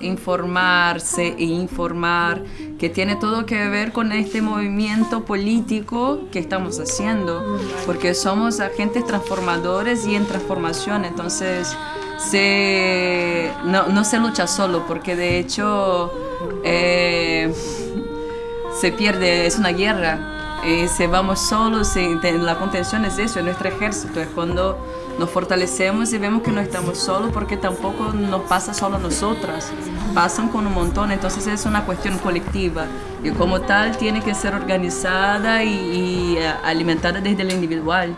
informarse e informar, que tiene todo que ver con este movimiento político que estamos haciendo, porque somos agentes transformadores y en transformación, entonces se, no, se lucha solo, porque de hecho eh, se pierde, es una guerra. Y si vamos solos, la contención es eso, es nuestro ejército, es cuando nos fortalecemos y vemos que no estamos solos porque tampoco nos pasa solo a nosotras, pasan con un montón, entonces es una cuestión colectiva y como tal tiene que ser organizada y, y alimentada desde el individual.